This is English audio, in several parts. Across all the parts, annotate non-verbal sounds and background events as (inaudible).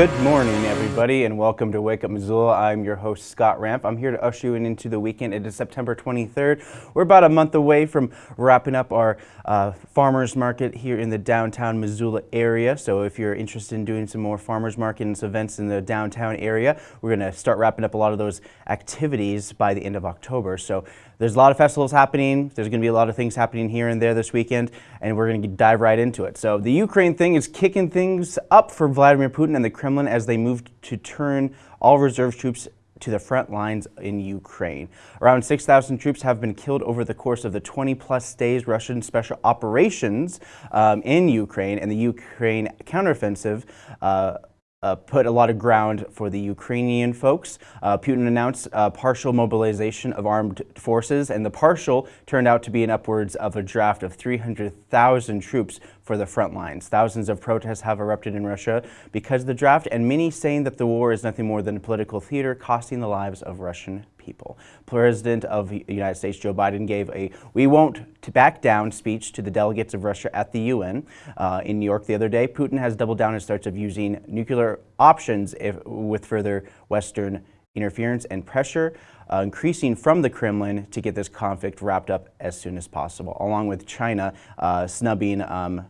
Good morning, everybody, and welcome to Wake Up Missoula. I'm your host, Scott Ramp. I'm here to usher you into the weekend. It is September 23rd. We're about a month away from wrapping up our uh, farmers market here in the downtown Missoula area. So if you're interested in doing some more farmers markets events in the downtown area, we're going to start wrapping up a lot of those activities by the end of October. So there's a lot of festivals happening. There's going to be a lot of things happening here and there this weekend, and we're going to dive right into it. So the Ukraine thing is kicking things up for Vladimir Putin and the Kremlin as they move to turn all reserve troops to the front lines in Ukraine. Around 6,000 troops have been killed over the course of the 20 plus days Russian special operations um, in Ukraine and the Ukraine counteroffensive uh, uh, put a lot of ground for the Ukrainian folks. Uh, Putin announced uh, partial mobilization of armed forces, and the partial turned out to be an upwards of a draft of 300,000 troops for the front lines. Thousands of protests have erupted in Russia because of the draft, and many saying that the war is nothing more than a political theater costing the lives of Russian people. President of the United States, Joe Biden, gave a we won't back down speech to the delegates of Russia at the UN uh, in New York the other day. Putin has doubled down his threats of using nuclear options if, with further Western interference and pressure, uh, increasing from the Kremlin to get this conflict wrapped up as soon as possible, along with China uh, snubbing um,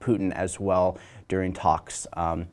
Putin as well during talks. Um,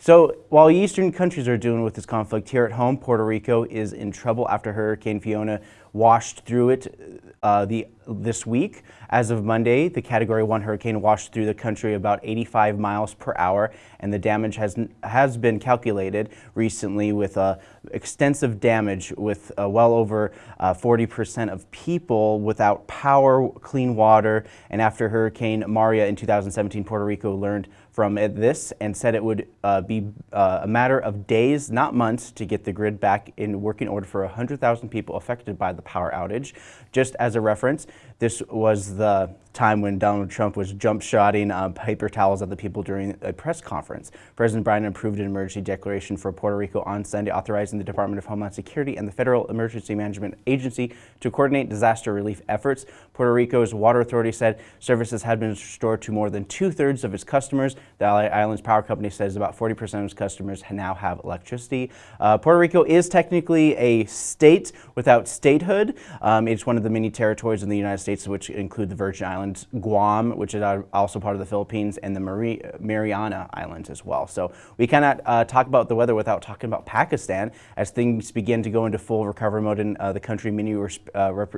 so while Eastern countries are dealing with this conflict, here at home, Puerto Rico is in trouble after Hurricane Fiona washed through it uh, the, this week. As of Monday, the Category 1 hurricane washed through the country about 85 miles per hour, and the damage has, has been calculated recently with uh, extensive damage with uh, well over 40% uh, of people without power, clean water, and after Hurricane Maria in 2017, Puerto Rico learned from this and said it would uh, be uh, a matter of days, not months, to get the grid back in working order for 100,000 people affected by the power outage. Just as a reference, this was the time when Donald Trump was jump shotting uh, paper towels at the people during a press conference. President Biden approved an emergency declaration for Puerto Rico on Sunday, authorizing the Department of Homeland Security and the Federal Emergency Management Agency to coordinate disaster relief efforts. Puerto Rico's water authority said services had been restored to more than two-thirds of its customers. The island's power company says about 40% of its customers now have electricity. Uh, Puerto Rico is technically a state without statehood. Um, it's one of the many territories in the United States States, which include the Virgin Islands, Guam, which is also part of the Philippines, and the Mari Mariana Islands as well. So we cannot uh, talk about the weather without talking about Pakistan as things begin to go into full recovery mode in uh, the country. Many uh, rep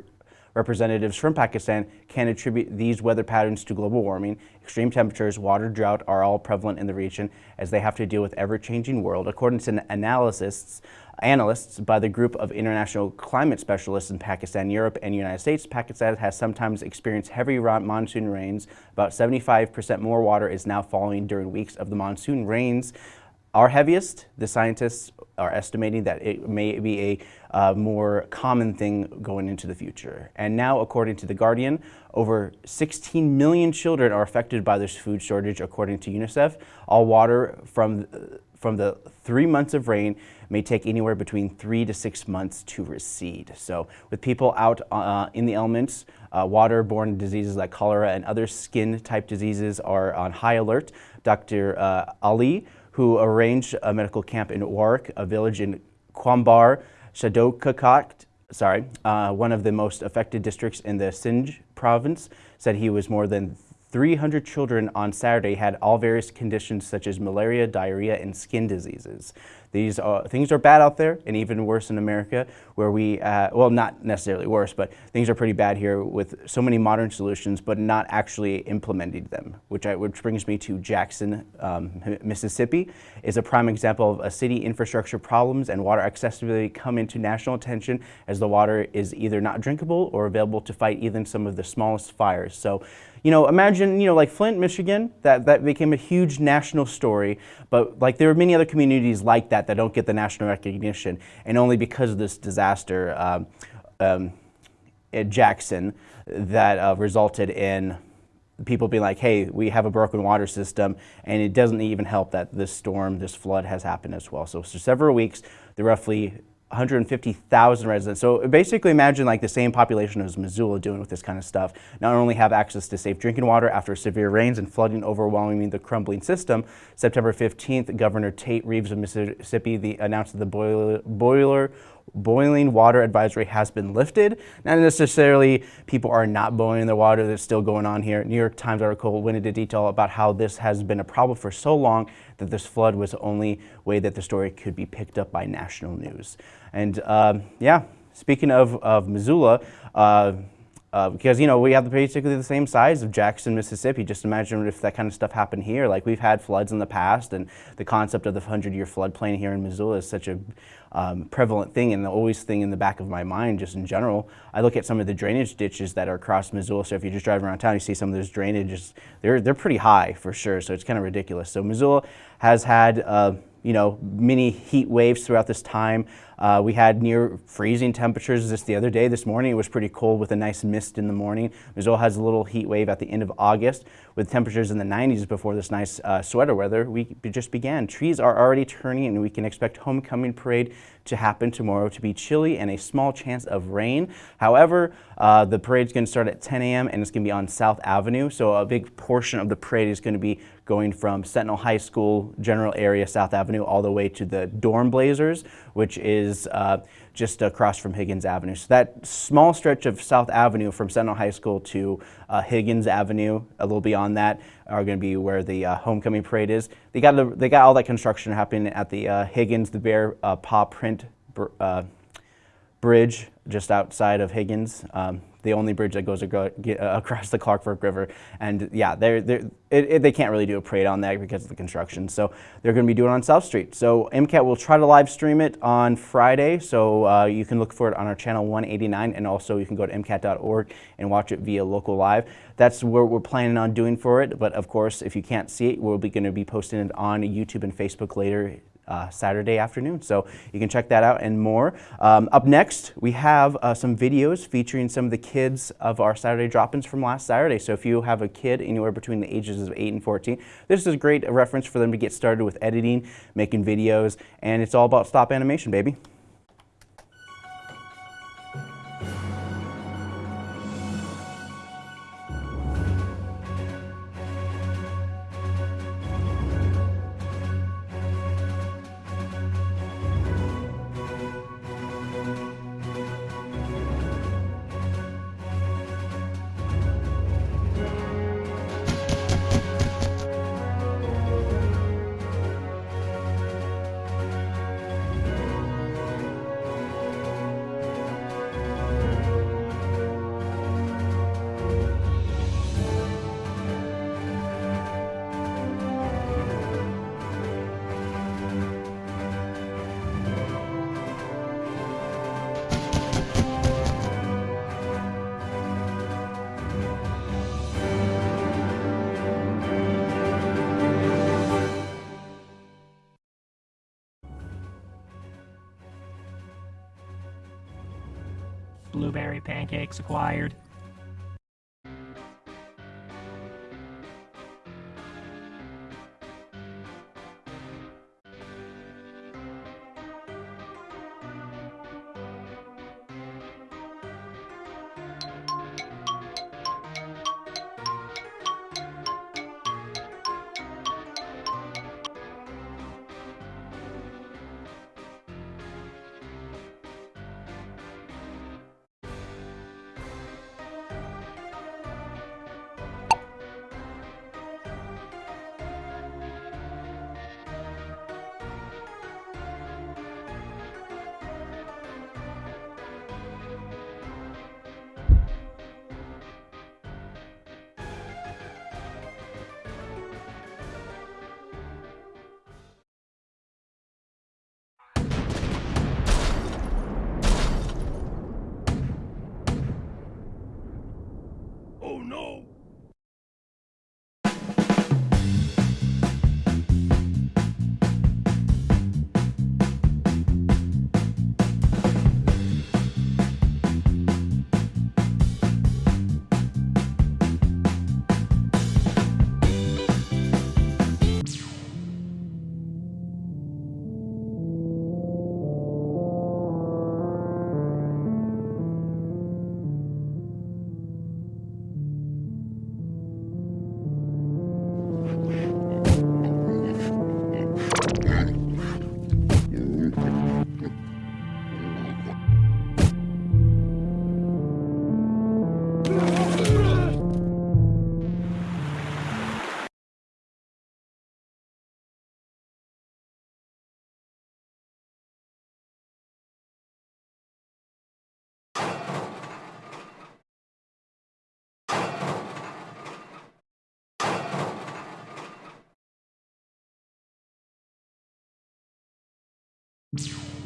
representatives from Pakistan can attribute these weather patterns to global warming. Extreme temperatures, water drought are all prevalent in the region as they have to deal with ever-changing world. According to analysts, analysts by the group of international climate specialists in Pakistan, Europe, and United States, Pakistan has sometimes experienced heavy monsoon rains. About 75% more water is now falling during weeks of the monsoon rains are heaviest. The scientists are estimating that it may be a uh, more common thing going into the future. And now, according to The Guardian, over 16 million children are affected by this food shortage, according to UNICEF. All water from, from the three months of rain may take anywhere between three to six months to recede. So with people out uh, in the elements, uh, waterborne diseases like cholera and other skin type diseases are on high alert. Dr. Uh, Ali, who arranged a medical camp in Warwick, a village in Quambar, Shadokakot, sorry, uh, one of the most affected districts in the Sindh province, said he was more than 300 children on Saturday had all various conditions such as malaria, diarrhea, and skin diseases. These are, things are bad out there and even worse in America where we, uh, well, not necessarily worse, but things are pretty bad here with so many modern solutions, but not actually implementing them, which, I, which brings me to Jackson, um, Mississippi, is a prime example of a city infrastructure problems and water accessibility come into national attention as the water is either not drinkable or available to fight even some of the smallest fires. So you know, imagine, you know, like Flint, Michigan, that, that became a huge national story, but like there are many other communities like that that don't get the national recognition, and only because of this disaster um, um, at Jackson that uh, resulted in people being like, hey, we have a broken water system, and it doesn't even help that this storm, this flood has happened as well. So for several weeks, the roughly 150,000 residents. So basically imagine like the same population as Missoula doing with this kind of stuff. Not only have access to safe drinking water after severe rains and flooding overwhelming the crumbling system, September 15th, Governor Tate Reeves of Mississippi the, announced that the boiler, boiler boiling water advisory has been lifted. Not necessarily people are not boiling their water, that's still going on here. New York Times article went into detail about how this has been a problem for so long that this flood was the only way that the story could be picked up by national news. And um, yeah, speaking of, of Missoula, uh, uh, because, you know, we have basically the same size of Jackson, Mississippi. Just imagine if that kind of stuff happened here. Like, we've had floods in the past, and the concept of the 100-year floodplain here in Missoula is such a um, prevalent thing and the always thing in the back of my mind just in general. I look at some of the drainage ditches that are across Missoula. So if you just drive around town, you see some of those drainages. They're, they're pretty high for sure. So it's kind of ridiculous. So Missoula has had uh, you know, many heat waves throughout this time. Uh, we had near freezing temperatures just the other day. This morning it was pretty cold with a nice mist in the morning. Missoula has a little heat wave at the end of August with temperatures in the 90s before this nice uh, sweater weather. We just began. Trees are already turning and we can expect homecoming parade to happen tomorrow to be chilly and a small chance of rain. However, uh, the parade is going to start at 10 a.m. and it's going to be on South Avenue. So a big portion of the parade is going to be going from Sentinel High School general area, South Avenue, all the way to the Dornblasers, which is uh, just across from Higgins Avenue. So that small stretch of South Avenue from Sentinel High School to uh, Higgins Avenue, a little beyond that, are going to be where the uh, homecoming parade is. They got the, they got all that construction happening at the uh, Higgins, the Bear uh, Paw Print uh, Bridge just outside of Higgins. Um, the only bridge that goes uh, across the Clark Fork River. And yeah, they're, they're, it, it, they can't really do a parade on that because of the construction. So they're going to be doing it on South Street. So MCAT will try to live stream it on Friday. So uh, you can look for it on our channel 189 and also you can go to MCAT.org and watch it via local live. That's what we're planning on doing for it. But of course, if you can't see it, we'll be going to be posting it on YouTube and Facebook later Saturday afternoon. So you can check that out and more. Um, up next, we have uh, some videos featuring some of the kids of our Saturday drop-ins from last Saturday. So if you have a kid anywhere between the ages of 8 and 14, this is a great reference for them to get started with editing, making videos, and it's all about stop animation, baby. Pancakes acquired. Long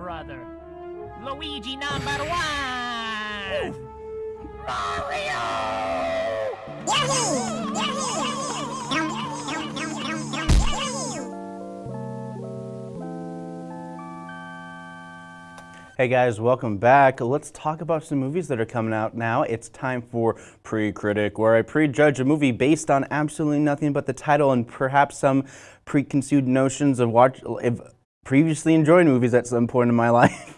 brother. Luigi number one! Hey guys, welcome back. Let's talk about some movies that are coming out now. It's time for Pre-Critic, where I prejudge a movie based on absolutely nothing but the title and perhaps some preconceived notions of watch previously enjoyed movies at some point in my (laughs) life.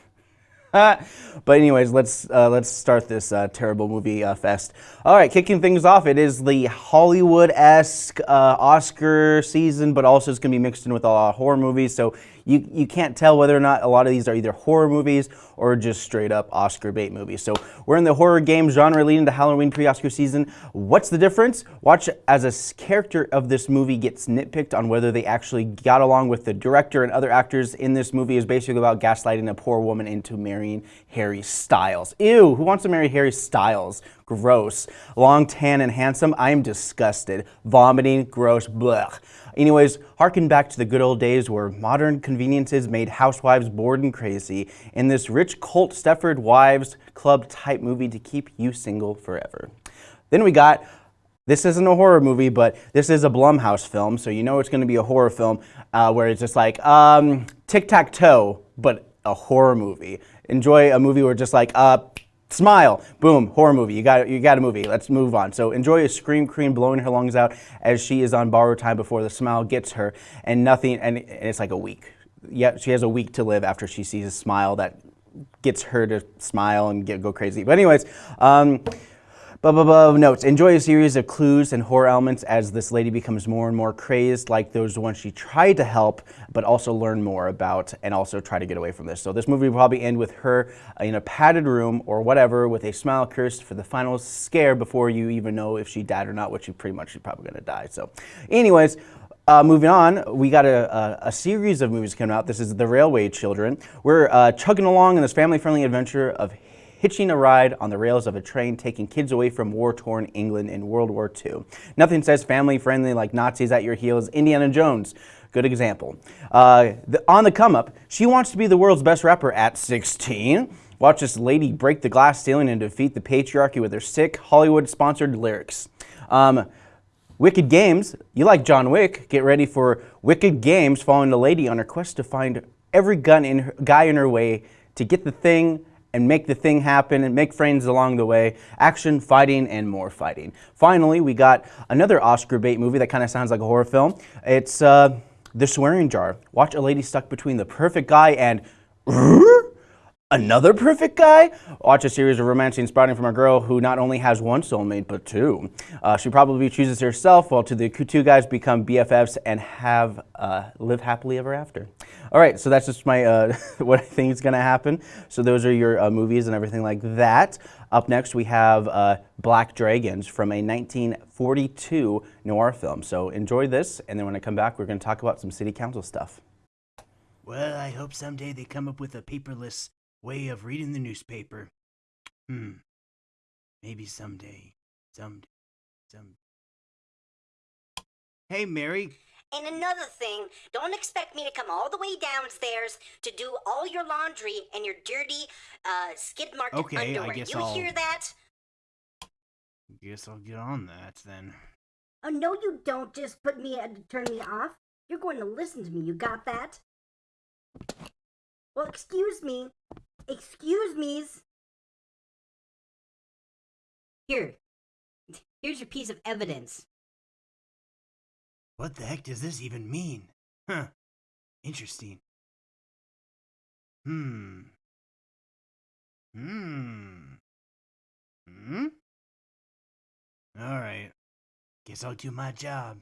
but anyways, let's uh, let's start this uh, terrible movie uh, fest. All right, kicking things off, it is the Hollywood-esque uh, Oscar season, but also it's to be mixed in with a lot of horror movies. So you you can't tell whether or not a lot of these are either horror movies or just straight up Oscar bait movies. So we're in the horror game genre leading to Halloween pre-Oscar season. What's the difference? Watch as a character of this movie gets nitpicked on whether they actually got along with the director and other actors in this movie is basically about gaslighting a poor woman into marrying Harry Styles. Ew, who wants to marry Harry Styles? Gross. Long, tan, and handsome. I am disgusted. Vomiting, gross, blech. Anyways, harken back to the good old days where modern conveniences made housewives bored and crazy in this rich cult Stepford Wives Club type movie to keep you single forever. Then we got this isn't a horror movie, but this is a Blumhouse film, so you know it's going to be a horror film uh, where it's just like um, tic tac toe, but a horror movie. Enjoy a movie where just like uh, smile, boom, horror movie. You got you got a movie. Let's move on. So enjoy a scream queen blowing her lungs out as she is on borrowed time before the smile gets her, and nothing. And, it's like a week. Yeah, she has a week to live after she sees a smile that gets her to smile and get, go crazy. But anyways. Um, Blah, blah, notes. Enjoy a series of clues and horror elements as this lady becomes more and more crazed, like those ones she tried to help, but also learn more about and also try to get away from this. So this movie will probably end with her in a padded room or whatever with a smile cursed for the final scare before you even know if she died or not, which you pretty much she's probably going to die. So anyways, uh, moving on, we got a, a, a series of movies coming out. This is The Railway Children. We're uh, chugging along in this family-friendly adventure of hitching a ride on the rails of a train taking kids away from war-torn England in World War II. Nothing says family-friendly like Nazis at your heels. Indiana Jones, good example. Uh, the, on the come up, she wants to be the world's best rapper at 16. Watch this lady break the glass ceiling and defeat the patriarchy with her sick Hollywood-sponsored lyrics. Um, Wicked Games, you like John Wick, get ready for Wicked Games following the lady on her quest to find every gun in her, guy in her way to get the thing and make the thing happen and make friends along the way. Action, fighting, and more fighting. Finally, we got another Oscar bait movie that kind of sounds like a horror film. It's uh, The Swearing Jar. Watch a lady stuck between the perfect guy and (laughs) another perfect guy? Watch a series of romancing sprouting from a girl who not only has one soulmate, but two. Uh, she probably chooses herself, while to the two guys become BFFs and have uh, live happily ever after. All right, so that's just my uh, (laughs) what I think is going to happen. So those are your uh, movies and everything like that. Up next, we have uh, Black Dragons from a 1942 noir film. So enjoy this, and then when I come back, we're going to talk about some city council stuff. Well, I hope someday they come up with a paperless way of reading the newspaper. Hmm. Maybe someday. Someday. Some. Hey, Mary. And another thing, don't expect me to come all the way downstairs to do all your laundry and your dirty uh, skid marked Okay, I guess you I'll- hear that? Guess I'll get on that then. Oh no, you don't. Just put me uh, turn me off. You're going to listen to me. You got that? Well, excuse me. Excuse me's. Here. Here's your piece of evidence. What the heck does this even mean? Huh. Interesting. Hmm. Hmm. Hmm? Alright. Guess I'll do my job.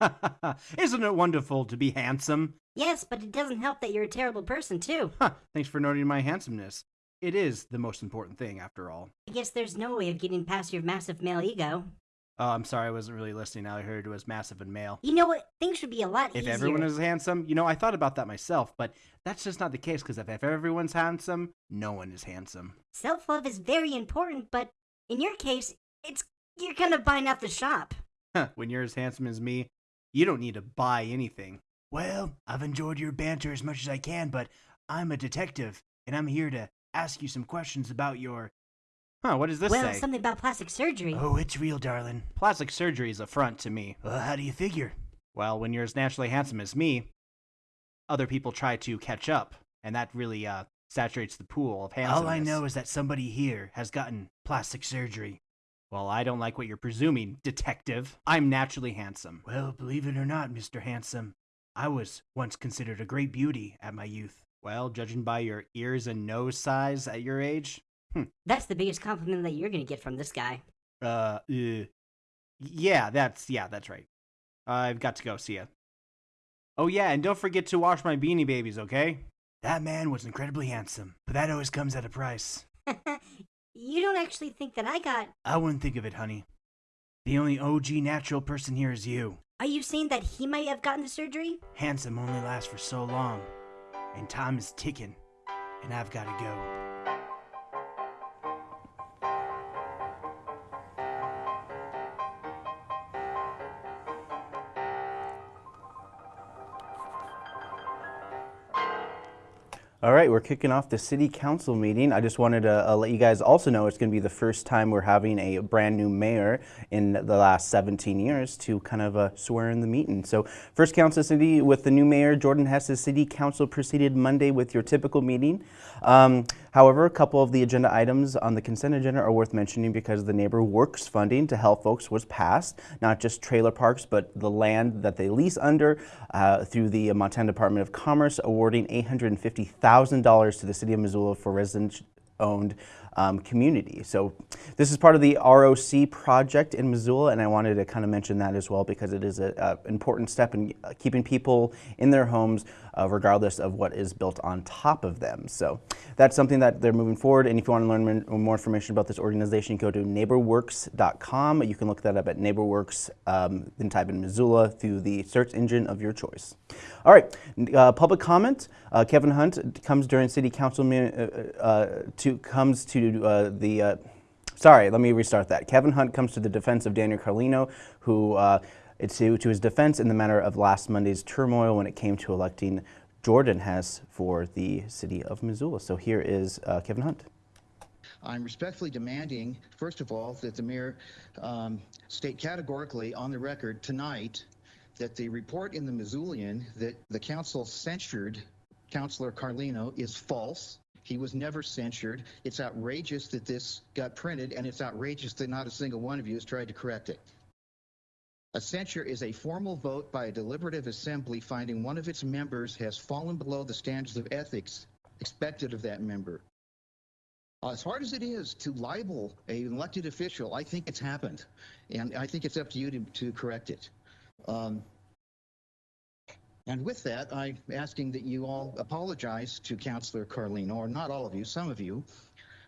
(laughs) Isn't it wonderful to be handsome? Yes, but it doesn't help that you're a terrible person too. Huh, (laughs) thanks for noting my handsomeness. It is the most important thing, after all. I guess there's no way of getting past your massive male ego. Oh, I'm sorry, I wasn't really listening. All I heard it was massive and male. You know what? Things should be a lot If easier. If everyone is handsome, you know, I thought about that myself, but that's just not the case because if, if everyone's handsome, no one is handsome. Self love is very important, but in your case, it's you're kind of buying out the shop. (laughs) when you're as handsome as me, you don't need to buy anything. Well, I've enjoyed your banter as much as I can, but I'm a detective, and I'm here to ask you some questions about your. Huh, what does this well, say? something about plastic surgery. Oh, it's real, darling. Plastic surgery is a front to me. Well, how do you figure? Well, when you're as naturally handsome as me, other people try to catch up, and that really uh, saturates the pool of handsomeness. All I know is that somebody here has gotten plastic surgery. Well, I don't like what you're presuming, detective. I'm naturally handsome. Well, believe it or not, Mr. Handsome, I was once considered a great beauty at my youth. Well, judging by your ears and nose size at your age, That's the biggest compliment that you're gonna get from this guy. Uh, uh, yeah, that's yeah, that's right. I've got to go. See ya. Oh yeah, and don't forget to wash my beanie babies, okay? That man was incredibly handsome, but that always comes at a price. (laughs) you don't actually think that I got. I wouldn't think of it, honey. The only OG natural person here is you. Are you saying that he might have gotten the surgery? Handsome only lasts for so long, and time is ticking, and I've got to go. Right, we're kicking off the city council meeting. I just wanted to uh, let you guys also know it's going to be the first time we're having a brand new mayor in the last 17 years to kind of uh, swear in the meeting. So, first council city with the new mayor, Jordan Hess's city council proceeded Monday with your typical meeting. Um, however, a couple of the agenda items on the consent agenda are worth mentioning because the NeighborWorks funding to help folks was passed, not just trailer parks, but the land that they lease under uh, through the Montana Department of Commerce, awarding $850,000 to the city of Missoula for residents owned um, community. So this is part of the ROC project in Missoula, and I wanted to kind of mention that as well because it is an important step in uh, keeping people in their homes uh, regardless of what is built on top of them. So that's something that they're moving forward, and if you want to learn more information about this organization, go to neighborworks.com. You can look that up at neighborworks, um, then type in Missoula through the search engine of your choice. All right, uh, public comment. Uh, Kevin Hunt comes during city council meeting, uh, uh, to comes to uh, the. Sorry, let me restart that. Kevin Hunt comes to the defense of Daniel Carlino, who uh, to his defense in the matter of last Monday's turmoil when it came to electing Jordan Hess for the city of Missoula. So here is uh, Kevin Hunt. I'm respectfully demanding, first of all, that the mayor um, state categorically on the record tonight that the report in the Missoulian that the council censured Councilor Carlino is false. He was never censured. It's outrageous that this got printed, and it's outrageous that not a single one of you has tried to correct it. A censure is a formal vote by a deliberative assembly finding one of its members has fallen below the standards of ethics expected of that member. Uh, As hard as it is to libel an elected official, I think it's happened, and I think it's up to you to, to correct it. Um, and with that, I'm asking that you all apologize to Councilor Carlino, or not all of you, some of you,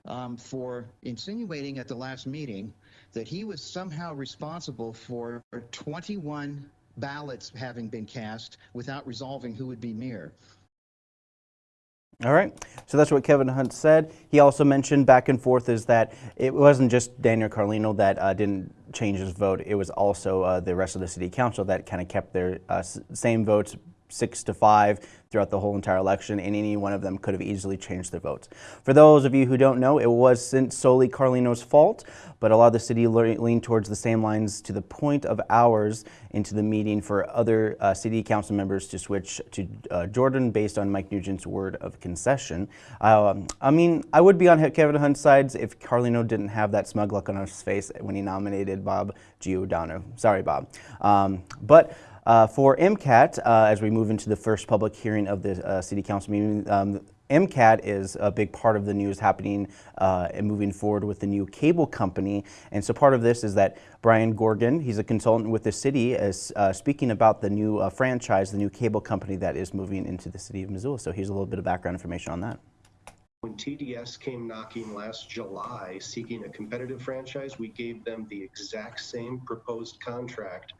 um, for insinuating at the last meeting that he was somehow responsible for 21 ballots having been cast without resolving who would be mayor. All right. So that's what Kevin Hunt said. He also mentioned back and forth is that it wasn't just Daniel Carlino that uh, didn't change his vote. It was also uh, the rest of the city council that kind of kept their uh, same votes six to five throughout the whole entire election, and any one of them could have easily changed their votes. For those of you who don't know, it wasn't solely Carlino's fault, but a lot of the city leaned towards the same lines to the point of hours into the meeting for other uh, city council members to switch to uh, Jordan based on Mike Nugent's word of concession. Um, I mean, I would be on Kevin Hunt's side if Carlino didn't have that smug look on his face when he nominated Bob Giordano. Sorry, Bob. Um, but uh, for MCAT, uh, as we move into the first public hearing of the uh, City Council meeting, um, MCAT is a big part of the news happening uh, and moving forward with the new cable company. And so part of this is that Brian Grogan, he's a consultant with the city, is uh, speaking about the new uh, franchise, the new cable company that is moving into the city of Missoula. So here's a little bit of background information on that. When TDS came knocking last July seeking a competitive franchise, we gave them the exact same proposed contract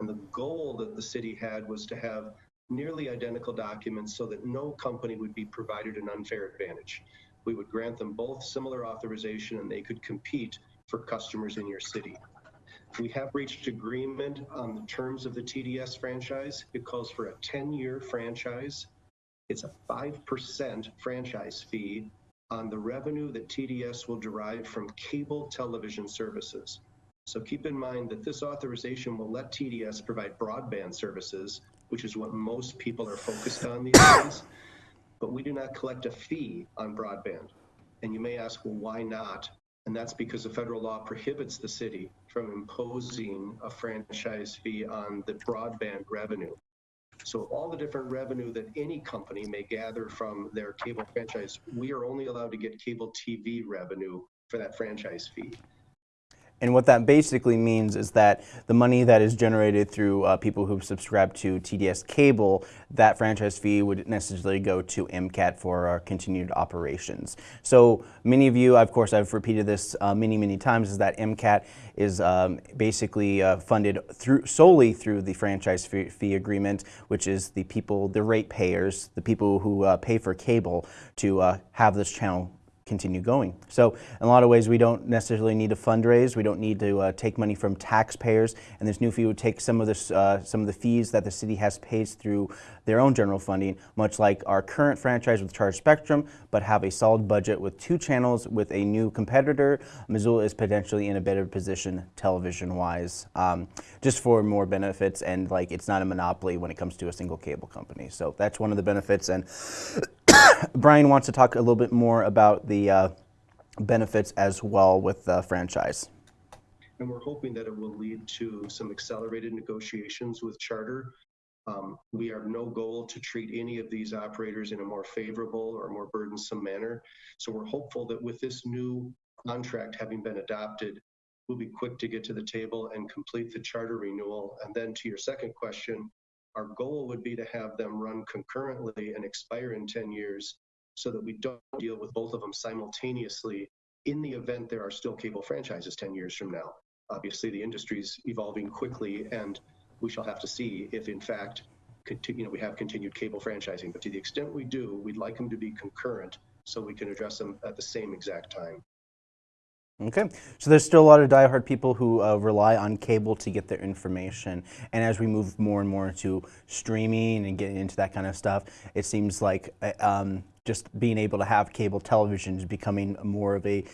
and the goal that the city had was to have nearly identical documents so that no company would be provided an unfair advantage. We would grant them both similar authorization and they could compete for customers in your city. We have reached agreement on the terms of the TDS franchise. It calls for a 10 year franchise. It's a 5% franchise fee on the revenue that TDS will derive from cable television services. So keep in mind that this authorization will let TDS provide broadband services, which is what most people are focused on these days. But we do not collect a fee on broadband. And you may ask, well, why not? And that's because the federal law prohibits the city from imposing a franchise fee on the broadband revenue. So all the different revenue that any company may gather from their cable franchise, we are only allowed to get cable TV revenue for that franchise fee. And what that basically means is that the money that is generated through uh, people who subscribe to TDS cable, that franchise fee would necessarily go to MCAT for our continued operations. So many of you, of course, I've repeated this uh, many, many times, is that MCAT is um, basically uh, funded through solely through the franchise fee, fee, agreement, which is the people, the rate payers, the people who uh, pay for cable to uh, have this channel continue going. So in a lot of ways, we don't necessarily need to fundraise. We don't need to uh, take money from taxpayers. And this new fee would take some of this, uh, some of the fees that the city has paid through their own general funding, much like our current franchise with Charter Spectrum, but have a solid budget with two channels with a new competitor. Missoula is potentially in a better position television-wise, um, just for more benefits and like it's not a monopoly when it comes to a single cable company. So that's one of the benefits. And (laughs) Brian wants to talk a little bit more about the uh, benefits as well with the franchise. And we're hoping that it will lead to some accelerated negotiations with Charter. Um, we have no goal to treat any of these operators in a more favorable or more burdensome manner. So we're hopeful that with this new contract having been adopted, we'll be quick to get to the table and complete the charter renewal. And then to your second question, our goal would be to have them run concurrently and expire in 10 years so that we don't deal with both of them simultaneously in the event there are still cable franchises 10 years from now. Obviously, the industry is evolving quickly, and we shall have to see if, in fact, you know, we have continued cable franchising. But to the extent we do, we'd like them to be concurrent so we can address them at the same exact time. Okay, so there's still a lot of diehard people who uh, rely on cable to get their information. And as we move more and more into streaming and getting into that kind of stuff, it seems like uh, um, just being able to have cable television is becoming more of a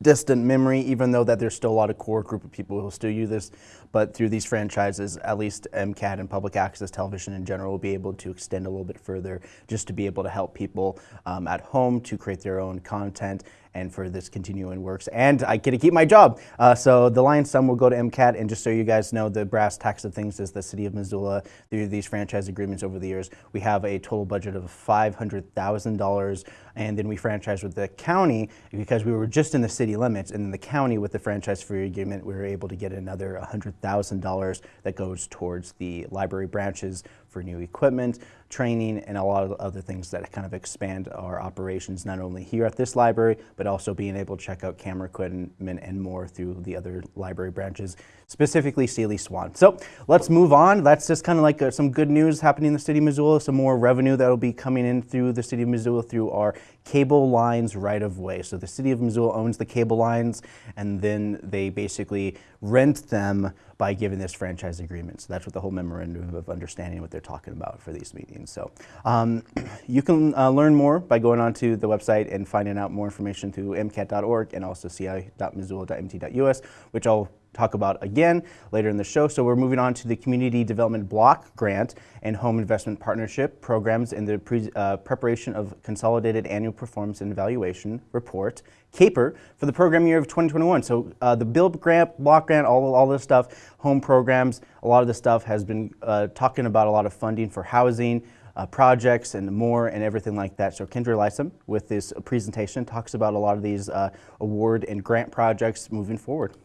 distant memory, even though that there's still a lot of core group of people who still use this. But through these franchises, at least MCAT and public access television in general will be able to extend a little bit further just to be able to help people um, at home to create their own content and for this continuing works. And I get to keep my job. Uh, so the Lion's Sum will go to MCAT. And just so you guys know, the brass tacks of things is the city of Missoula, through these franchise agreements over the years, we have a total budget of $500,000. And then we franchise with the county because we were just in the city limits. And then the county with the franchise free agreement, we were able to get another $100,000 that goes towards the library branches for new equipment, training, and a lot of other things that kind of expand our operations not only here at this library, but also being able to check out camera equipment and more through the other library branches, specifically Seeley Swan. So let's move on. That's just kind of like uh, some good news happening in the city of Missoula, some more revenue that will be coming in through the city of Missoula through our cable lines right of way. So the city of Missoula owns the cable lines and then they basically rent them by giving this franchise agreement. So that's what the whole memorandum of understanding what they're talking about for these meetings. So um, (clears throat) you can uh, learn more by going onto the website and finding out more information through mcat.org and also ci.missoula.mt.us, which I'll talk about again later in the show. So we're moving on to the Community Development Block Grant and Home Investment Partnership programs in the pre uh, preparation of Consolidated Annual Performance and Evaluation Report, CAPER, for the program year of 2021. So uh, the Build Grant, Block Grant, all, all this stuff, home programs, a lot of this stuff has been uh, talking about a lot of funding for housing, uh, projects and more and everything like that. So Kendra Lysam with this presentation talks about a lot of these uh, award and grant projects moving forward.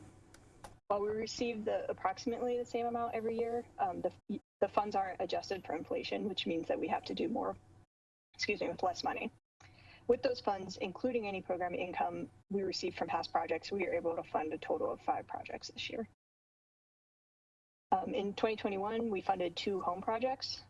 While we receive the approximately the same amount every year, um, the, the funds aren't adjusted for inflation, which means that we have to do more, excuse me, with less money. With those funds, including any program income we receive from past projects, we are able to fund a total of five projects this year. Um, in 2021, we funded two home projects.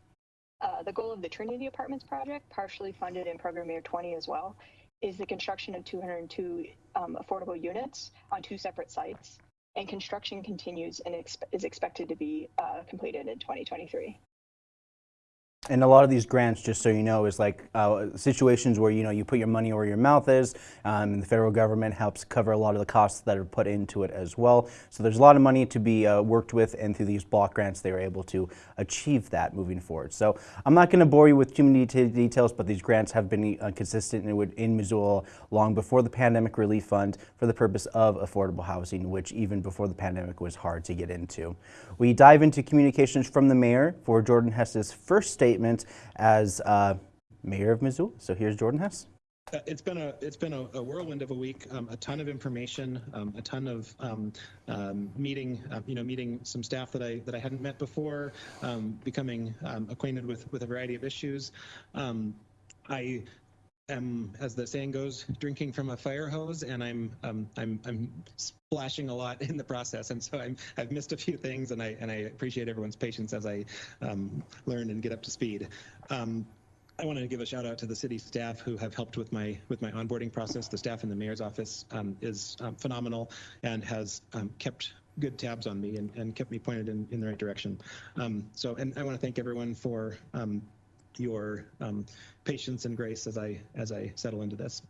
Uh, the goal of the Trinity Apartments project, partially funded in Program Year 20 as well, is the construction of 202 um, affordable units on two separate sites and construction continues and is expected to be uh, completed in 2023. And a lot of these grants, just so you know, is like uh, situations where you know you put your money where your mouth is, um, and the federal government helps cover a lot of the costs that are put into it as well. So there's a lot of money to be uh, worked with, and through these block grants, they are able to achieve that moving forward. So I'm not going to bore you with too many details, but these grants have been uh, consistent in, in Missoula long before the Pandemic Relief Fund for the purpose of affordable housing, which even before the pandemic was hard to get into. We dive into communications from the mayor for Jordan Hess's first state statement as uh, mayor of Missoula. So here's Jordan Hess. Uh, it's been a it's been a, a whirlwind of a week. Um, a ton of information, um, a ton of um, um meeting, uh, you know, meeting some staff that I that I hadn't met before, um, becoming um, acquainted with with a variety of issues. I am, as the saying goes, drinking from a fire hose, and I'm um, I'm I'm splashing a lot (laughs) in the process, and so I'm I've missed a few things, and I and I appreciate everyone's patience as I um, learn and get up to speed. Um, I want to give a shout out to the city staff who have helped with my with my onboarding process. The staff in the mayor's office um, is um, phenomenal and has um, kept good tabs on me and, and kept me pointed in, in the right direction. Um, so, and I want to thank everyone for um, your um, patience and grace as I as I settle into this.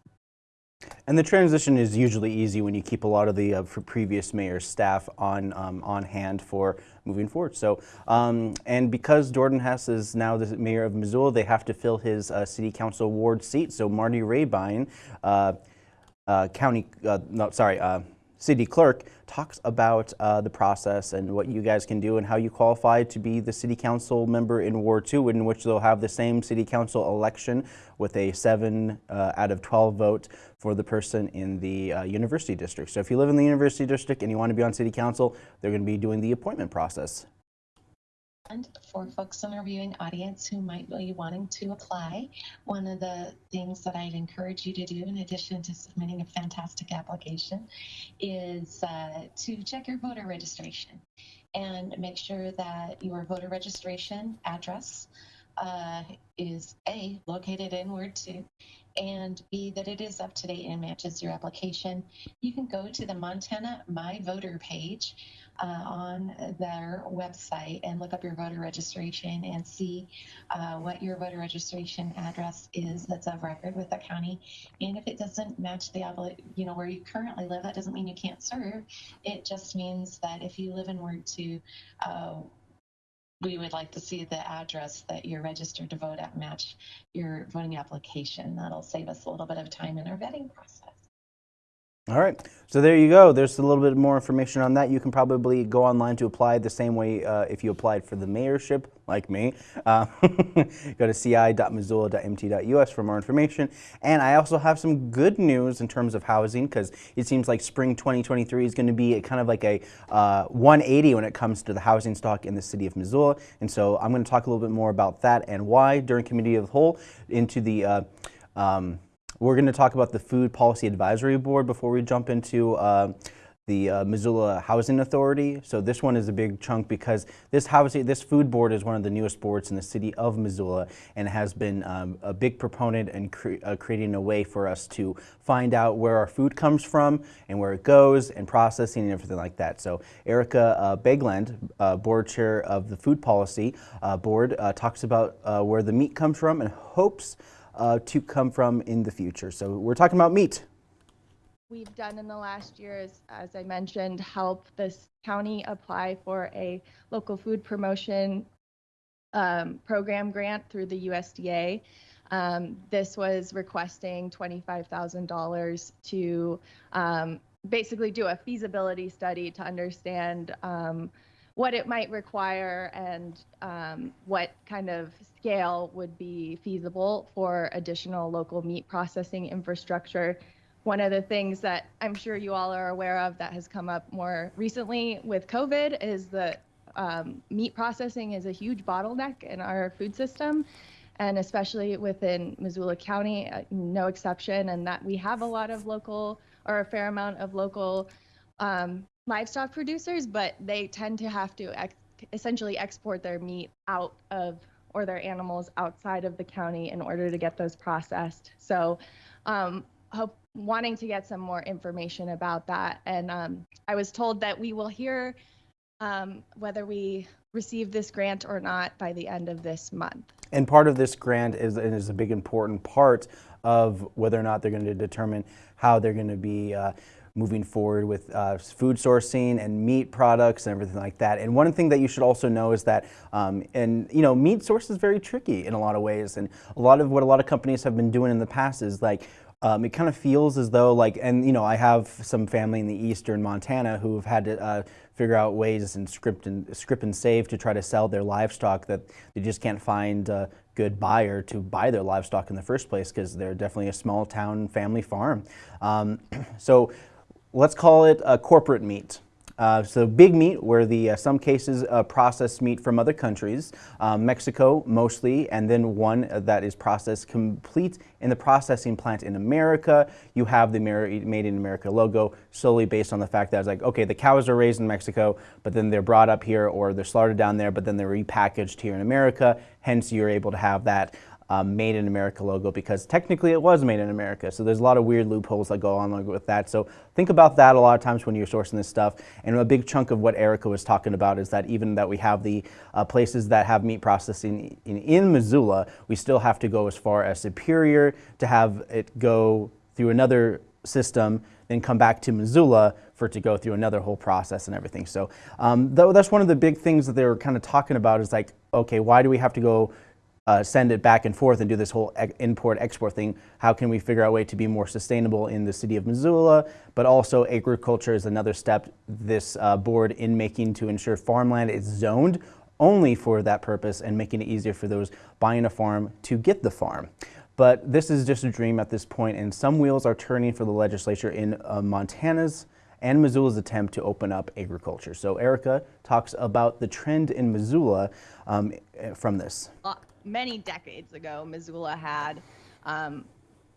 And the transition is usually easy when you keep a lot of the uh, previous mayor's staff on um, on hand for moving forward. So, um, and because Jordan Hess is now the mayor of Missoula, they have to fill his uh, city council ward seat. So Marty Rehbein, uh, uh county, uh, no, sorry, uh, city clerk talks about uh, the process and what you guys can do and how you qualify to be the city council member in Ward 2 in which they'll have the same city council election with a 7 uh, out of 12 vote for the person in the uh, university district. So if you live in the university district and you want to be on city council, they're going to be doing the appointment process. And for folks in our viewing audience who might be wanting to apply, one of the things that I'd encourage you to do, in addition to submitting a fantastic application, is uh, to check your voter registration and make sure that your voter registration address uh, is A, located in Word 2, and B, that it is up to date and matches your application. You can go to the Montana My Voter page uh, on their website and look up your voter registration and see uh, what your voter registration address is that's of record with the county. And if it doesn't match the, you know, where you currently live, that doesn't mean you can't serve. It just means that if you live in Ward 2, uh, we would like to see the address that you're registered to vote at match your voting application. That'll save us a little bit of time in our vetting process. All right, so there you go. There's a little bit more information on that. You can probably go online to apply the same way uh, if you applied for the mayorship, like me. Uh, (laughs) go to ci.missoula.mt.us for more information. And I also have some good news in terms of housing because it seems like spring 2023 is going to be kind of like a uh, 180 when it comes to the housing stock in the city of Missoula. And so I'm going to talk a little bit more about that and why during Committee of the Whole into the uh, um, we're going to talk about the Food Policy Advisory Board before we jump into uh, the uh, Missoula Housing Authority. So this one is a big chunk because this housing, this food board is one of the newest boards in the city of Missoula and has been um, a big proponent in cre uh, creating a way for us to find out where our food comes from and where it goes and processing and everything like that. So Erica uh, Begland, uh, board chair of the Food Policy uh, Board, uh, talks about where the meat comes from and hopes uh, to come from in the future. So we're talking about meat. We've done in the last year as I mentioned, help this county apply for a local food promotion um, program grant through the USDA. Um, this was requesting $25,000 to um, basically do a feasibility study to understand um, what it might require and um, what kind of scale would be feasible for additional local meat processing infrastructure. One of the things that I'm sure you all are aware of that has come up more recently with COVID is that um, meat processing is a huge bottleneck in our food system, and especially within Missoula County, uh, no exception, and that we have a lot of local or a fair amount of local um, livestock producers, but they tend to have to ex- essentially export their meat out of or their animals outside of the county in order to get those processed. So, um, hope, wanting to get some more information about that. And um, I was told that we will hear um, whether we receive this grant or not by the end of this month. And part of this grant is, is a big important part of whether or not they're going to determine how they're going to be uh, moving forward with uh, food sourcing and meat products and everything like that. And one thing that you should also know is that, um, and you know, meat source is very tricky in a lot of ways. And a lot of what a lot of companies have been doing in the past is like, um, it kind of feels as though like, and you know, I have some family in the eastern Montana who have had to uh, figure out ways and script and script and save to try to sell their livestock that they just can't find uh, good buyer to buy their livestock in the first place because they're definitely a small town family farm. Um, (clears throat) so let's call it a corporate meat. Uh, so big meat, where the uh, some cases uh, processed meat from other countries, um, Mexico mostly, and then one that is processed complete in the processing plant in America. You have the Made in America logo solely based on the fact that it's like, okay, the cows are raised in Mexico, but then they're brought up here or they're slaughtered down there, but then they're repackaged here in America. Hence, you're able to have that um, Made in America logo because technically it was made in America. So there's a lot of weird loopholes that go on with that. So think about that a lot of times when you're sourcing this stuff. And a big chunk of what Erica was talking about is that even that we have the uh, places that have meat processing in, in Missoula, we still have to go as far as Superior to have it go through another system, then come back to Missoula for it to go through another whole process and everything. So um, though that's one of the big things that they were kind of talking about is like, okay, why do we have to go uh, send it back and forth and do this whole import export thing. How can we figure out a way to be more sustainable in the city of Missoula? But also agriculture is another step this uh, board in making to ensure farmland is zoned only for that purpose and making it easier for those buying a farm to get the farm. But this is just a dream at this point and some wheels are turning for the legislature in uh, Montana's and Missoula's attempt to open up agriculture. So Erica talks about the trend in Missoula um, from this many decades ago, Missoula had um,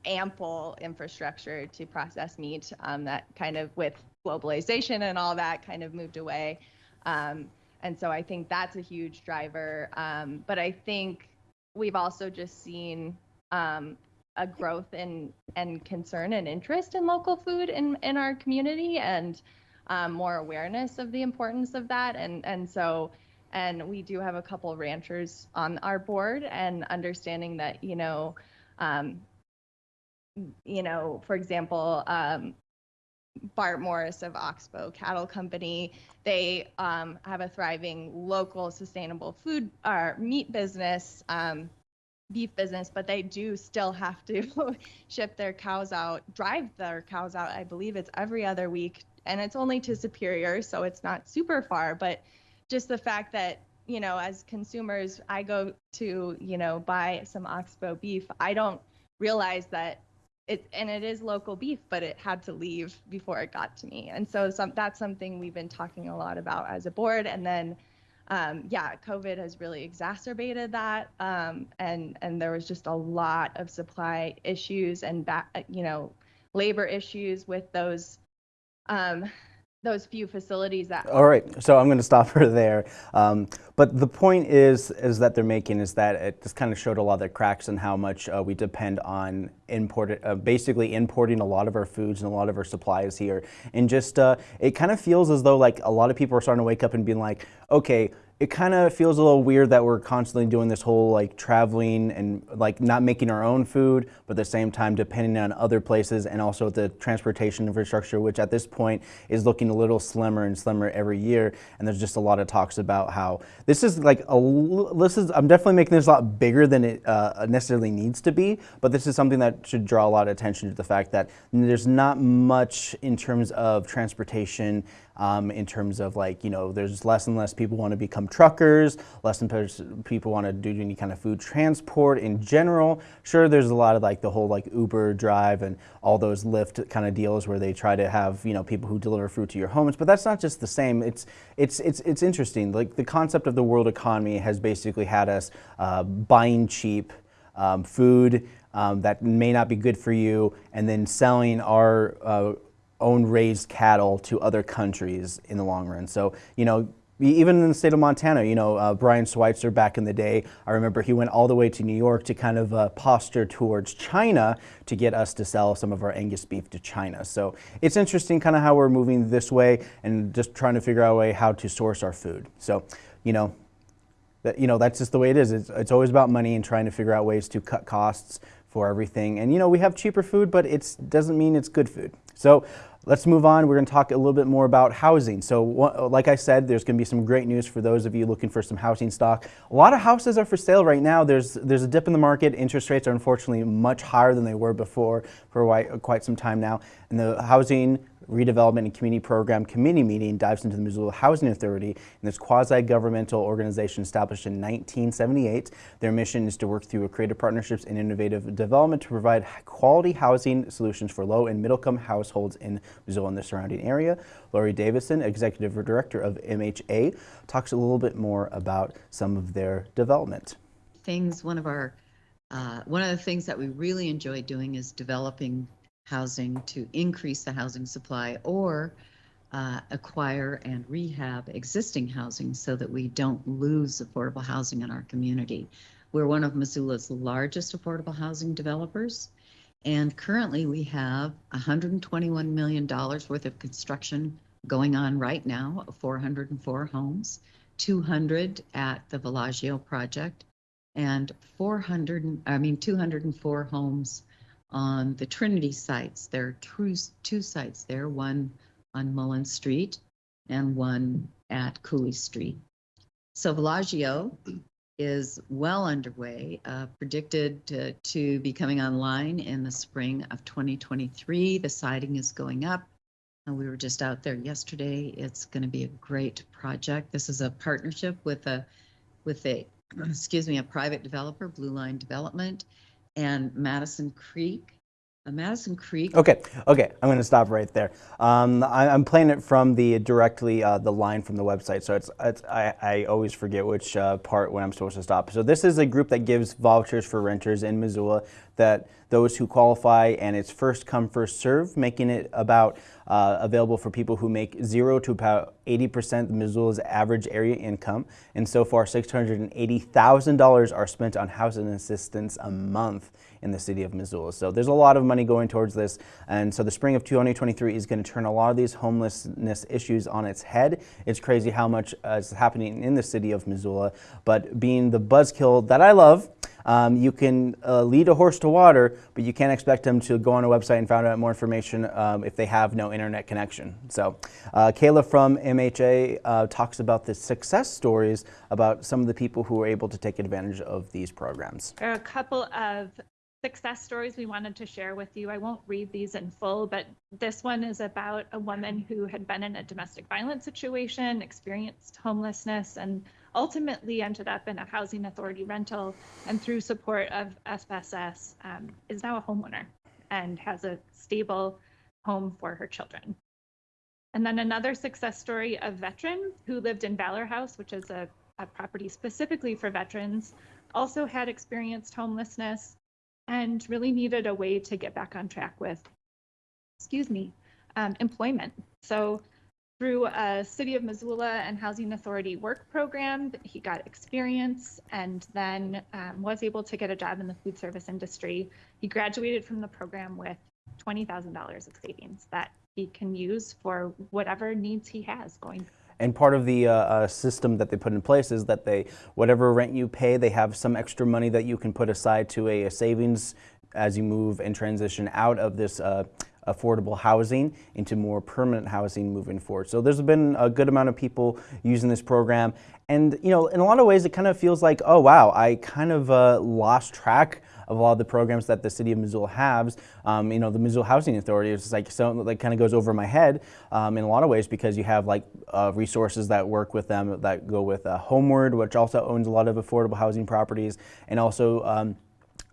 ample infrastructure to process meat um, that kind of with globalization and all that kind of moved away. Um, and so I think that's a huge driver. Um, but I think we've also just seen um, a growth in and concern and interest in local food in, in our community and um, more awareness of the importance of that. And, and so and we do have a couple ranchers on our board and understanding that you know um, you know for example um, bart morris of oxbow cattle company they um, have a thriving local sustainable food or meat business um, beef business, but they do still have to (laughs) ship their cows out, drive their cows out. I believe it's every other week, and it's only to Superior, so it's not super far. But just the fact that you know, as consumers, I go to you know buy some Oxbow beef, I don't realize that it and it is local beef, but it had to leave before it got to me, and so some, that's something we've been talking a lot about as a board, and then um, yeah, COVID has really exacerbated that, um, and and there was just a lot of supply issues and back, you know, labor issues with those um, those few facilities that. All right, so I'm going to stop her there. Um, but the point is, is that they're making is that it just kind of showed a lot of the cracks in how much uh, we depend on imported, uh, basically importing a lot of our foods and a lot of our supplies here, and just uh, it kind of feels as though like a lot of people are starting to wake up and being like, okay it kind of feels a little weird that we're constantly doing this whole like traveling and like not making our own food, but at the same time depending on other places and also the transportation infrastructure, which at this point is looking a little slimmer and slimmer every year. And there's just a lot of talks about how this is like a this is I'm definitely making this a lot bigger than it uh, necessarily needs to be, but this is something that should draw a lot of attention to the fact that there's not much in terms of transportation um, in terms of like, you know, there's less and less people want to become truckers, less and people want to do any kind of food transport in general. Sure, there's a lot of like the whole like Uber drive and all those Lyft kind of deals where they try to have, you know, people who deliver food to your homes, but that's not just the same. It's, it's, it's, it's interesting. Like the concept of the world economy has basically had us uh, buying cheap um, food um, that may not be good for you, and then selling our uh, own raised cattle to other countries in the long run. So, you know, even in the state of Montana, you know, uh, Brian Schweitzer back in the day, I remember he went all the way to New York to kind of uh, posture towards China to get us to sell some of our Angus beef to China. So it's interesting kind of how we're moving this way and just trying to figure out a way how to source our food. So, you know, that, you know, that's just the way it is. It's, it's always about money and trying to figure out ways to cut costs for everything. And you know, we have cheaper food, but it doesn't mean it's good food. So let's move on. We're going to talk a little bit more about housing. So like I said, there's going to be some great news for those of you looking for some housing stock. A lot of houses are for sale right now. There's, there's a dip in the market. Interest rates are unfortunately much higher than they were before for quite some time now. And the housing Redevelopment and Community Program Committee meeting dives into the Missoula Housing Authority and this quasi-governmental organization established in 1978. Their mission is to work through creative partnerships and innovative development to provide quality housing solutions for low and middle income households in Missoula and the surrounding area. Lori Davidson, Executive Director of MHA, talks a little bit more about some of their development. Things, one of our uh, one of the things that we really enjoy doing is developing housing to increase the housing supply or uh, acquire and rehab existing housing so that we don't lose affordable housing in our community. We're one of Missoula's largest affordable housing developers, and currently we have $121 million worth of construction going on right now, 404 homes, 200 at the Villaggio project, and 400, I mean, 204 homes on the Trinity sites. There are two, two sites there, one on Mullan Street and one at Cooley Street. So Villaggio is well underway, uh, predicted to, to, be coming online in the spring of 2023. The siding is going up. And we were just out there yesterday. It's going to be a great project. This is a partnership with a with a (clears throat) excuse me a private developer, Blue Line Development, and Madison Creek. Madison Creek. Okay, okay, I'm going to stop right there. Um, I, am playing it from the directly uh, the line from the website, so it's, it's I, I, always forget which uh, part when I'm supposed to stop. So this is a group that gives vouchers for renters in Missoula that those who qualify, and it's first come, first serve, making it about uh, available for people who make zero to about 80% of Missoula's average area income. And so far, $680,000 are spent on housing assistance a month in the city of Missoula. So there's a lot of money going towards this. And so the spring of 2023 is going to turn a lot of these homelessness issues on its head. It's crazy how much uh, is happening in the city of Missoula. But being the buzzkill that I love, Um, you can uh, lead a horse to water, but you can't expect them to go on a website and find out more information um, if they have no internet connection. So uh, Kayla from MHA uh, talks about the success stories about some of the people who were able to take advantage of these programs. There are a couple of success stories we wanted to share with you. I won't read these in full, but this one is about a woman who had been in a domestic violence situation, experienced homelessness, and ultimately ended up in a housing authority rental. And through support of SSS, um, is now a homeowner and has a stable home for her children. And then another success story of veteran who lived in Valor House, which is a, a property specifically for veterans, also had experienced homelessness and really needed a way to get back on track with, excuse me, um, employment. So through a City of Missoula and Housing Authority work program, he got experience and then um, was able to get a job in the food service industry. He graduated from the program with $20,000 of savings that he can use for whatever needs he has going and part of the uh, uh, system that they put in place is that they, whatever rent you pay, they have some extra money that you can put aside to a, a savings as you move and transition out of this uh, affordable housing into more permanent housing moving forward. So there's been a good amount of people using this program. And, you know, in a lot of ways, it kind of feels like, oh, wow, I kind of uh, lost track of a lot of the programs that the city of Missoula has. Um, you know, the Missoula Housing Authority is like so like kind of goes over my head um, in a lot of ways because you have like uh, resources that work with them that go with uh, Homeward, which also owns a lot of affordable housing properties, and also um,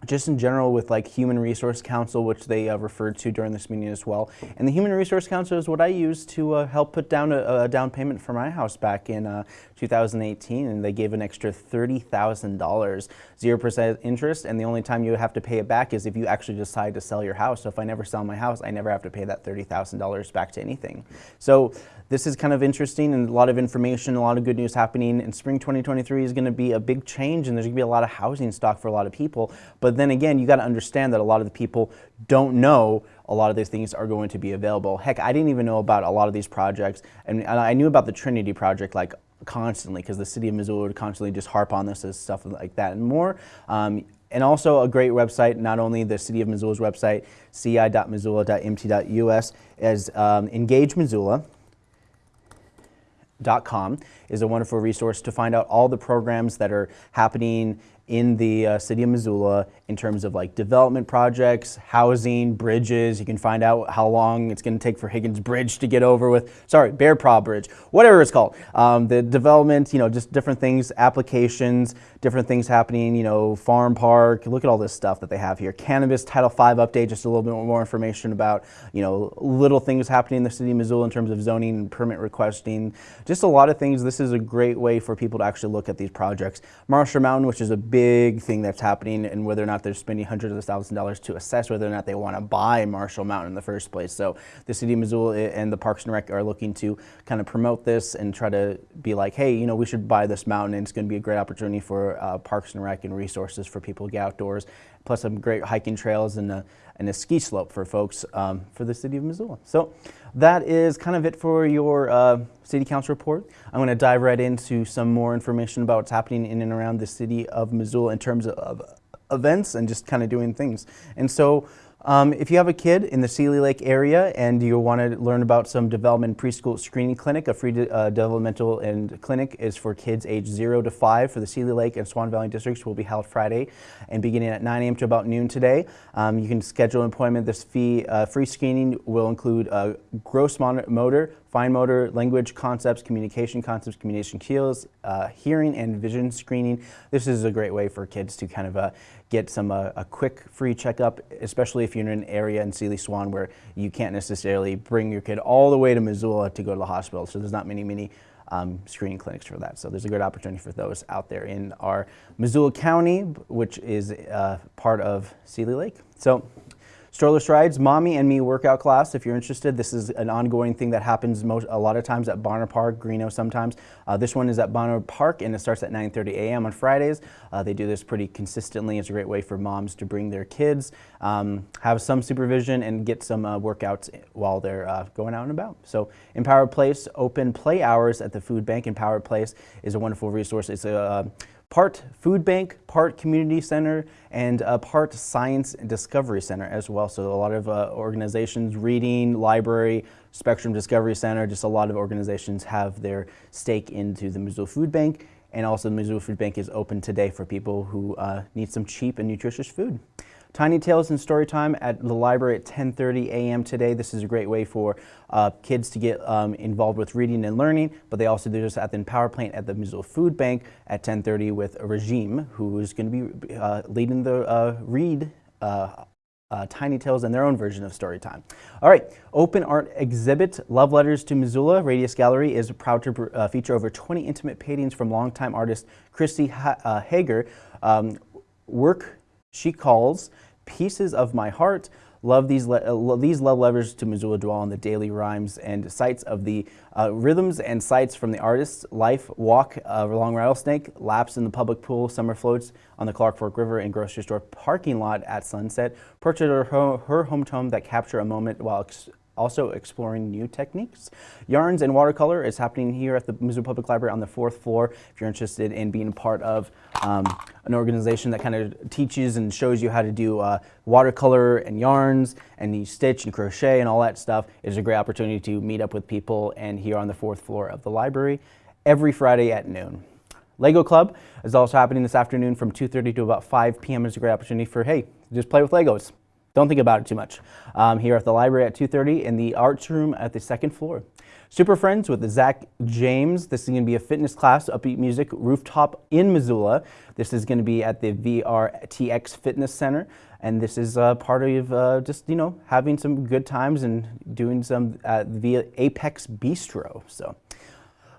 just in general with like Human Resource Council, which they uh, referred to during this meeting as well. And the Human Resource Council is what I used to uh, help put down a, a, down payment for my house back in uh, 2018, and they gave an extra $30,000, 0% interest, and the only time you have to pay it back is if you actually decide to sell your house. So if I never sell my house, I never have to pay that $30,000 back to anything. So this is kind of interesting and a lot of information, a lot of good news happening. and spring 2023 is going to be a big change and there's going to be a lot of housing stock for a lot of people. But then again, you got to understand that a lot of the people don't know a lot of these things are going to be available. Heck, I didn't even know about a lot of these projects and I knew about the Trinity project like constantly because the city of Missoula would constantly just harp on this as stuff like that and more. Um, and also a great website, not only the City of Missoula's website, ci.missoula.mt.us, as um, is a wonderful resource to find out all the programs that are happening in the uh, city of Missoula in terms of like development projects, housing, bridges. You can find out how long it's going to take for Higgins Bridge to get over with, sorry, Bear Paw Bridge, whatever it's called. Um, the development, you know, just different things, applications, different things happening, you know, farm park, look at all this stuff that they have here. Cannabis Title V update, just a little bit more information about, you know, little things happening in the city of Missoula in terms of zoning and permit requesting. Just a lot of things. This is a great way for people to actually look at these projects. Marshall Mountain, which is a big thing that's happening and whether or not they're spending hundreds of thousands of dollars to assess whether or not they want to buy Marshall Mountain in the first place. So the city of Missoula and the Parks and Rec are looking to kind of promote this and try to be like, hey, you know, we should buy this mountain and it's going to be a great opportunity for uh, Parks and Rec and resources for people to get outdoors, plus some great hiking trails and a, and a ski slope for folks um, for the city of Missoula. So that is kind of it for your uh, city council report. I'm going to dive right into some more information about what's happening in and around the city of Missoula in terms of, of events and just kind of doing things. And so um, if you have a kid in the Seeley Lake area and you want to learn about some development preschool screening clinic, a free de uh, developmental and clinic is for kids age 0 to 5 for the Seeley Lake and Swan Valley districts will be held Friday and beginning at 9 a.m. to about noon today. Um, you can schedule an appointment. This fee, uh, free screening will include uh, gross motor, fine motor, language concepts, communication concepts, communication skills, uh, hearing and vision screening. This is a great way for kids to kind of uh, get some uh, a quick free checkup, especially if you're in an area in Seeley Swan where you can't necessarily bring your kid all the way to Missoula to go to the hospital. So there's not many, many um, screening clinics for that. So there's a good opportunity for those out there in our Missoula County, which is uh, part of Seeley Lake. So Stroller Strides, Mommy and Me workout class. If you're interested, this is an ongoing thing that happens most, a lot of times at Bonner Park, Greenough sometimes. Uh, this one is at Bonner Park and it starts at 9.30 a.m. on Fridays. Uh, they do this pretty consistently. It's a great way for moms to bring their kids, um, have some supervision and get some uh, workouts while they're uh, going out and about. So Empowered Place, open play hours at the food bank. Empowered Place is a wonderful resource. It's a part food bank, part community center, and a part science discovery center as well. So a lot of uh, organizations, reading, library, Spectrum Discovery Center, just a lot of organizations have their stake into the Missoula Food Bank. And also the Missoula Food Bank is open today for people who uh, need some cheap and nutritious food. Tiny Tales and Storytime at the library at 10.30 a.m. today. This is a great way for uh, kids to get um, involved with reading and learning, but they also do this at the Empower Plant at the Missoula Food Bank at 10.30 with Regime, who is going to be uh, leading the uh, read uh, uh, Tiny Tales and their own version of story time. All right, open art exhibit, Love Letters to Missoula. Radius Gallery is proud to uh, feature over 20 intimate paintings from longtime artist Kristi ha uh, Hager. Um, work she calls Pieces of My Heart. Love these, uh, these love letters to Missoula dwell on the daily rhymes and sights of the uh, rhythms and sights from the artist's life, walk uh, along rattlesnake, laps in the public pool, summer floats on the Clark Fork River and grocery store parking lot at sunset, portrait of her, her hometown that capture a moment while also exploring new techniques. Yarns and Watercolor is happening here at the Missoula Public Library on the fourth floor. If you're interested in being part of um, an organization that kind of teaches and shows you how to do uh, watercolor and yarns and you stitch and crochet and all that stuff, it is a great opportunity to meet up with people and here on the fourth floor of the library every Friday at noon. Lego Club is also happening this afternoon from 2.30 to about 5 p.m. It's a great opportunity for, hey, just play with Legos. Don't think about it too much. Um, here at the library at 2.30 in the arts room at the second floor. Super Friends with Zach James. This is going to be a fitness class, upbeat music, rooftop in Missoula. This is going to be at the VRTX Fitness Center. And this is uh, part of uh, just, you know, having some good times and doing some uh, via Apex Bistro. So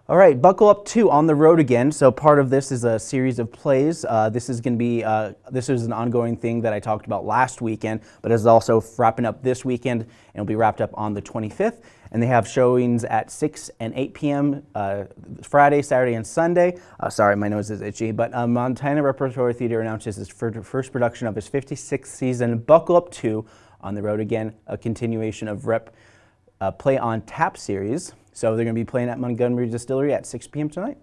all right, Buckle Up 2 on the road again. So part of this is a series of plays. Uh, this is going to be, uh, this is an ongoing thing that I talked about last weekend, but it's also wrapping up this weekend and it'll be wrapped up on the 25th. And they have showings at 6 and 8 p.m. Uh, Friday, Saturday, and Sunday. Uh, sorry, my nose is itchy. But uh, Montana Repertory Theater announces its first production of its 56th season, Buckle Up 2 on the road again, a continuation of Rep uh, Play on Tap series. So they're going to be playing at Montgomery Distillery at 6 p.m. tonight.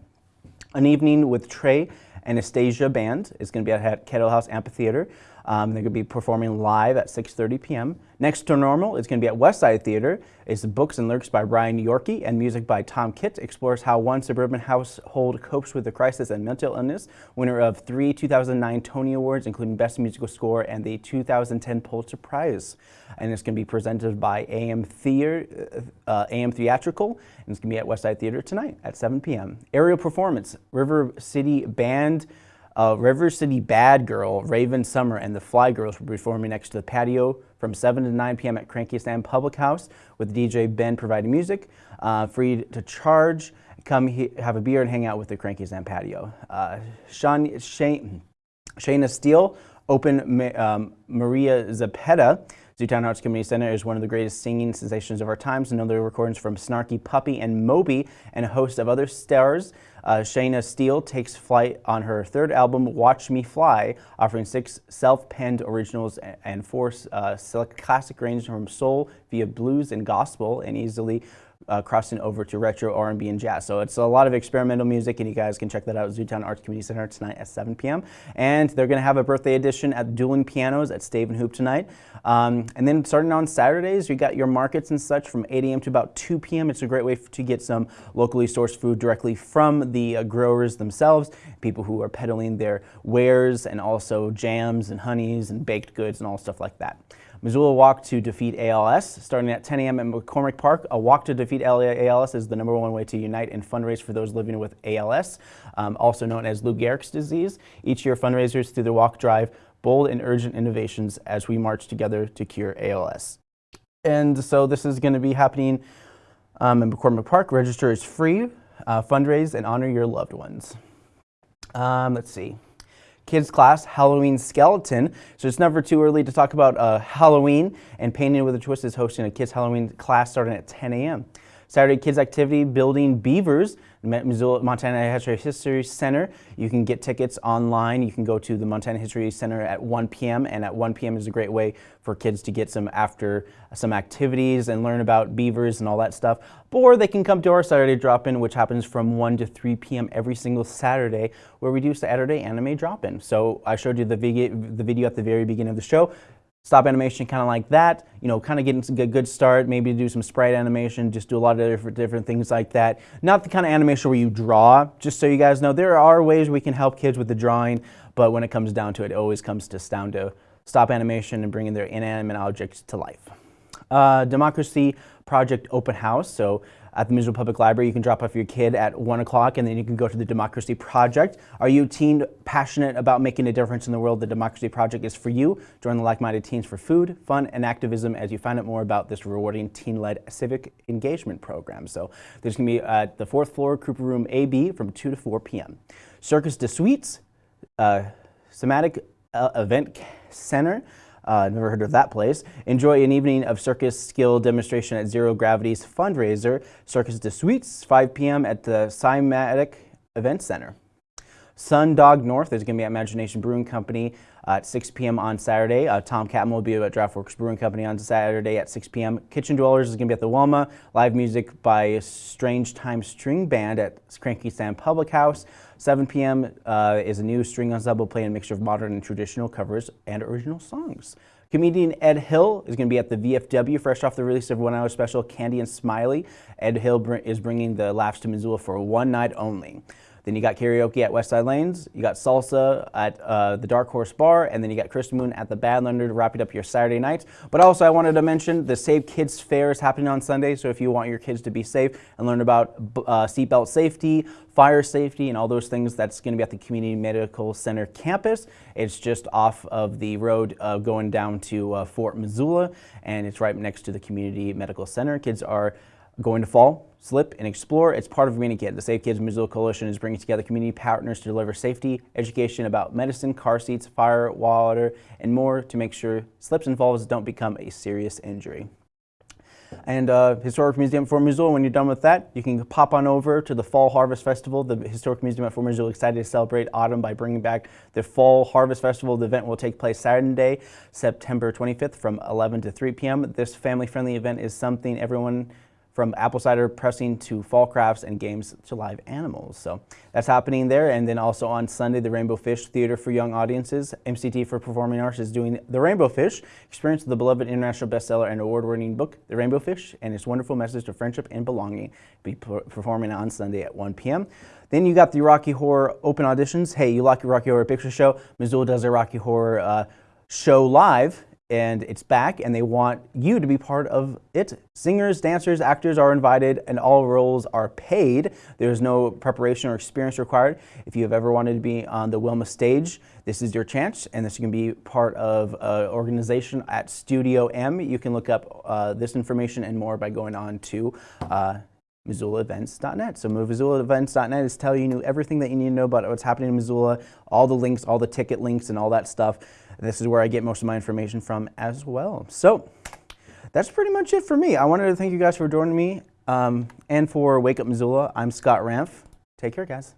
An evening with Trey Anastasio Band is going to be at Kettle House Amphitheater. Um, they're going to be performing live at 6.30 p.m. Next to Normal is going to be at Westside Theater. It's books and lyrics by Brian Yorkey and music by Tom Kitt. Explores how one suburban household copes with the crisis and mental illness. Winner of three 2009 Tony Awards, including Best Musical Score and the 2010 Pulitzer Prize. And it's going to be presented by AM, Theater, uh, AM Theatrical. And it's going to be at Westside Theater tonight at 7 p.m. Aerial Performance, River City Band. Uh, River City Bad Girl, Raven Summer, and the Fly Girls will be performing next to the patio from 7 to 9 p.m. at Cranky Sam Public House with DJ Ben providing music. Uh, free to charge. Come have a beer and hang out with the Cranky Sam patio. Uh, Shane, Shayna Steele, Open um, Maria Zapeta. Zootown Arts Community Center is one of the greatest singing sensations of our times. Another recordings from Snarky Puppy and Moby and a host of other stars. Uh, Shayna Steele takes flight on her third album, Watch Me Fly, offering six self-penned originals and four uh, classic ranges from soul via blues and gospel and easily uh, crossing over to retro R&B and jazz. So it's a lot of experimental music, and you guys can check that out at Zootown Arts Community Center tonight at 7 p.m. And they're going to have a birthday edition at Dueling Pianos at Stave and Hoop tonight. Um, and then starting on Saturdays, you got your markets and such from 8 a.m. to about 2 p.m. It's a great way to get some locally sourced food directly from the uh, growers themselves, people who are peddling their wares and also jams and honeys and baked goods and all stuff like that. Missoula Walk to Defeat ALS, starting at 10 a.m. at McCormick Park. A walk to defeat ALS is the number one way to unite and fundraise for those living with ALS, um, also known as Lou Gehrig's disease. Each year, fundraisers through the walk drive bold and urgent innovations as we march together to cure ALS. And so this is going to be happening um, in McCormick Park. Register is free. Uh, fundraise and honor your loved ones. Um, let's see kids class, Halloween Skeleton. So it's never too early to talk about uh, Halloween, and Painting with a Twist is hosting a kids Halloween class starting at 10 a.m. Saturday kids activity, building beavers. Missoula, Montana History Center. You can get tickets online. You can go to the Montana History Center at 1 p.m. and at 1 p.m. is a great way for kids to get some after some activities and learn about beavers and all that stuff. Or they can come to our Saturday drop-in, which happens from 1 to 3 p.m. every single Saturday, where we do Saturday anime drop-in. So I showed you the the video at the very beginning of the show stop animation kind of like that, you know, kind of getting a good start, maybe do some sprite animation, just do a lot of different, different things like that. Not the kind of animation where you draw, just so you guys know, there are ways we can help kids with the drawing, but when it comes down to it, it always comes to down to stop animation and bringing their inanimate objects to life. Uh, Democracy Project Open House, so at the Missoula Public Library. You can drop off your kid at 1 o'clock and then you can go to the Democracy Project. Are you a teen passionate about making a difference in the world? The Democracy Project is for you. Join the like-minded teens for food, fun, and activism as you find out more about this rewarding teen-led civic engagement program. So there's going to be at the fourth floor, Cooper Room AB from 2 to 4 p.m. Circus de Suites, uh, Somatic uh, Event Center. Uh, never heard of that place. Enjoy an evening of circus skill demonstration at Zero Gravity's fundraiser, Circus de Suites, 5 p.m. at the Cymatic Event Center. Sundog North is going to be at Imagination Brewing Company uh, at 6 p.m. on Saturday. Uh, Tom Catmull will be at Draftworks Brewing Company on Saturday at 6 p.m. Kitchen Dwellers is going to be at the Wilma. Live music by Strange Time String Band at Cranky Sam Public House. 7 p.m. Uh, is a new string ensemble playing a mixture of modern and traditional covers and original songs. Comedian Ed Hill is going to be at the VFW, fresh off the release of one hour special Candy and Smiley. Ed Hill br is bringing the laughs to Missoula for one night only. Then you got karaoke at Westside Lanes, you got salsa at uh, the Dark Horse Bar, and then you got Chris Moon at the Badlander to wrap it up your Saturday night. But also I wanted to mention the Save Kids Fair is happening on Sunday, so if you want your kids to be safe and learn about uh, seatbelt safety, fire safety, and all those things, that's going to be at the Community Medical Center campus. It's just off of the road uh, going down to uh, Fort Missoula, and it's right next to the Community Medical Center. Kids are going to fall, slip, and explore. It's part of Remaining. The Safe Kids Missoula Coalition is bringing together community partners to deliver safety, education about medicine, car seats, fire, water, and more to make sure slips and falls don't become a serious injury and uh, Historic Museum for Missoula. When you're done with that, you can pop on over to the Fall Harvest Festival. The Historic Museum at Fort Missoula excited to celebrate autumn by bringing back the Fall Harvest Festival. The event will take place Saturday, September 25th from 11 to 3 p.m. This family-friendly event is something everyone from apple cider pressing to fall crafts and games to live animals. So that's happening there. And then also on Sunday, the Rainbow Fish Theater for Young Audiences. MCT for Performing Arts is doing The Rainbow Fish, experience the beloved international bestseller and award-winning book, The Rainbow Fish, and its wonderful message of friendship and belonging. Be performing on Sunday at 1 p.m. Then you got the Rocky Horror open auditions. Hey, you like your Rocky Horror Picture Show? Missoula does a Rocky Horror uh, show live and it's back and they want you to be part of it. Singers, dancers, actors are invited and all roles are paid. There's no preparation or experience required. If you have ever wanted to be on the Wilma stage, this is your chance and this can be part of an organization at Studio M. You can look up uh, this information and more by going on to uh, MissoulaEvents.net. So MissoulaEvents.net is telling you everything that you need to know about what's happening in Missoula, all the links, all the ticket links and all that stuff. This is where I get most of my information from as well. So that's pretty much it for me. I wanted to thank you guys for joining me um, and for Wake Up Missoula. I'm Scott Ramph. Take care, guys.